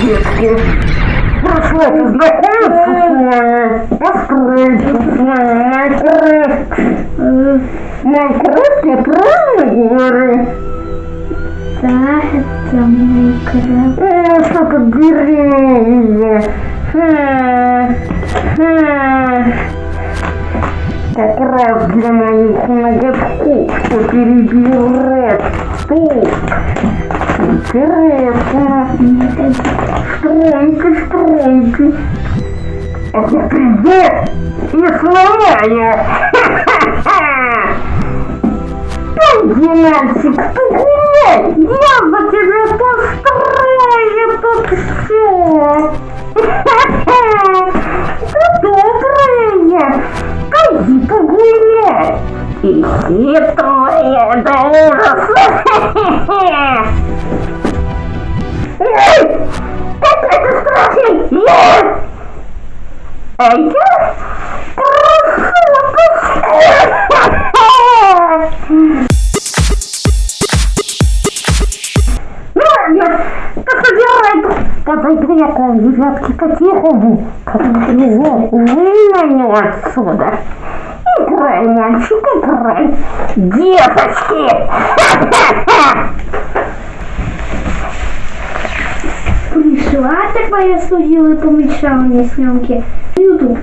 Детки, прошу познакомиться с вами. Откройте с вами Майнкрафт. Майнкрафт, я правильно говорю? Да, это Майнкрафт. О, что-то деревья. Хм, Как раз для моих ноготков, перебил Ред. Тут. Интересно. Стройте, стройте. А я приду и сломаю. Ха-ха-ха. Пойди, мальчик, погуляй. Я за тебя построю И хитрая до ужаса. Ой, как это страшно. Я... А я прошу. Подойду я к вам, ребятки, по-тихому. Как его выманю отсюда. Играй, мальчик, играй. Деточки! Пришла такая служила и помешала мне съемки. Ютуб.